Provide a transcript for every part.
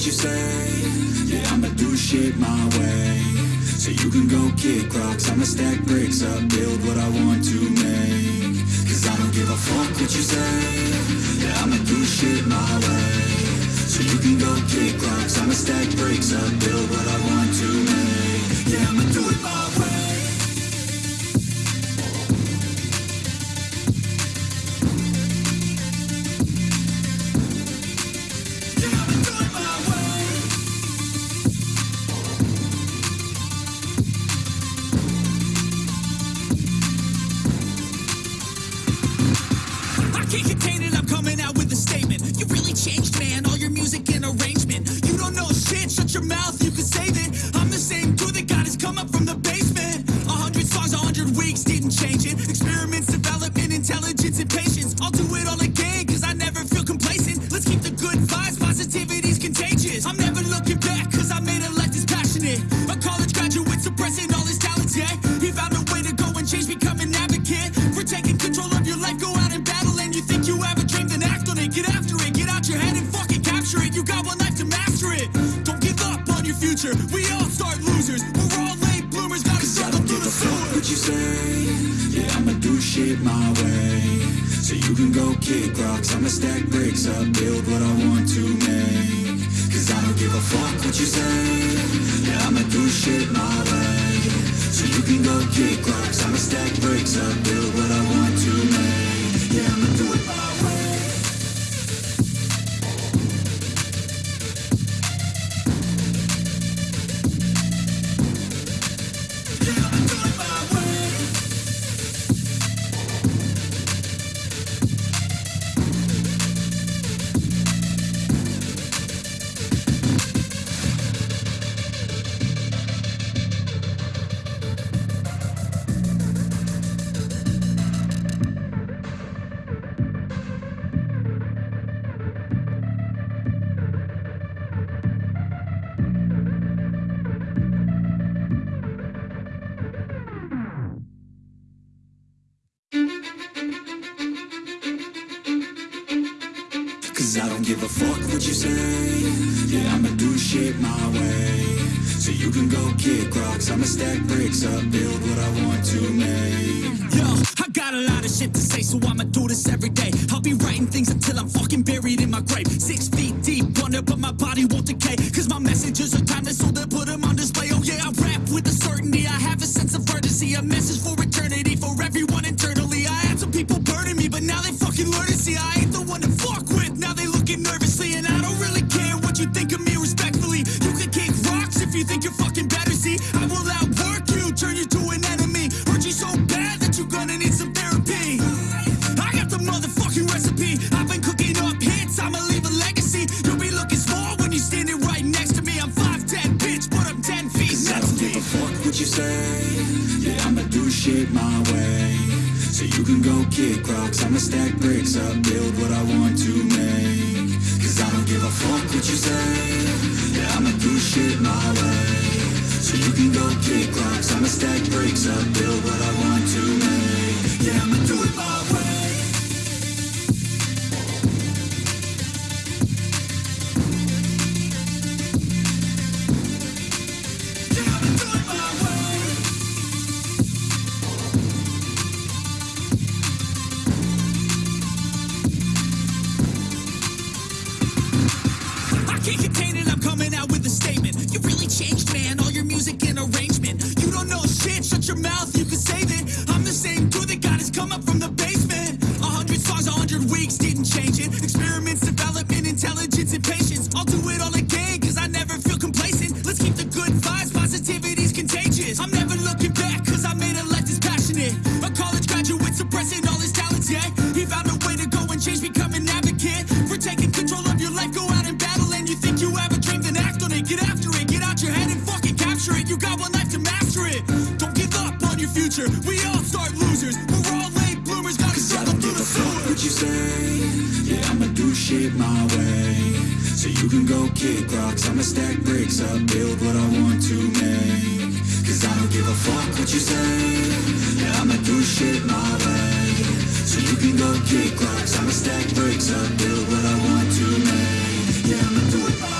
what you say. Yeah, I'ma do shit my way. So you can go kick rocks. I'ma stack bricks up, build what I want to make. Cause I don't give a fuck what you say. Yeah, I'ma do shit my way. So you can go kick rocks. I'ma stack bricks up, build what I want to make say Yeah, I'ma do shit my way. So you can go kick rocks. I'ma stack bricks up Build what I want to make. Cause I don't give a fuck what you say. Yeah, I'ma do shit my way. So you can go kick rocks. I'ma stack bricks up Build what I want I don't give a fuck what you say Yeah, I'ma do shit my way So you can go kick rocks I'ma stack bricks up Build what I want to make Yo, I got a lot of shit to say, so I'ma do this every day. I'll be writing things until I'm fucking buried in my grave. Six feet deep under, but my body won't decay. Cause my messages are timeless, so they put them on display. Oh yeah, I rap with a certainty. I have a sense of urgency, a message for eternity, you say? Yeah, I'ma do shit my way. So you can go kick rocks. I'ma stack bricks up Build what I want to make. Cause I don't give a fuck what you say. Yeah, I'ma do shit my way. So you can go kick rocks. I'ma stack bricks up Build what I want to make. Yeah, I'ma music and arrangement. You don't know shit, shut your mouth, you can save it. I'm the same dude that got his come up from the basement. A hundred songs, a hundred weeks, didn't change it. Experiments, development, intelligence, and patience. I'll do it all again, cause I never feel complacent. Let's keep the good vibes, positivity's contagious. I'm never looking back, cause I made a life that's passionate. A college graduate suppressing all his talents, yeah. He found a way to go and change, become Cause what you say Yeah, I'ma do shit my way. So you can go kick rocks. I'ma stack bricks up Build what I want to make. Cause I don't give a fuck what you say. Yeah, I'ma do shit my way. So you can go kick rocks. I'ma stack bricks up Build what I want to make. Yeah, I'ma do it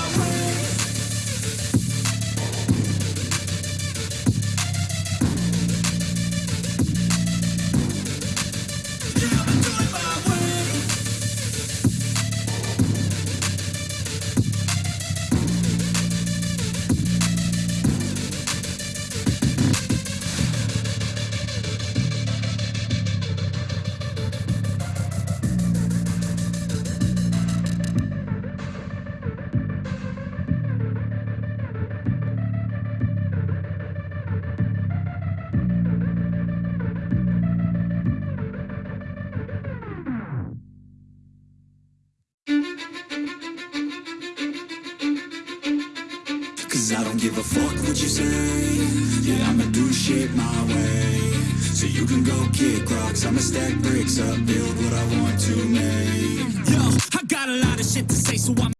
don't give a fuck what you say. Yeah, I'ma do shit my way. So you can go kick rocks. I'ma stack bricks up Build what I want to make. Yo, I got a lot of shit to say, so I'm